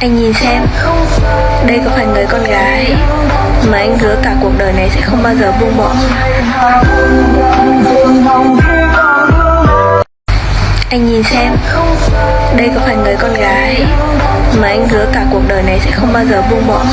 Anh nhìn xem, Đây có phải người con gái Mà anh hứa cả cuộc đời này sẽ không bao giờ buông bỏ? Anh nhìn xem, Đây có phải người con gái Mà anh hứa cả cuộc đời này sẽ không bao giờ buông bỏ?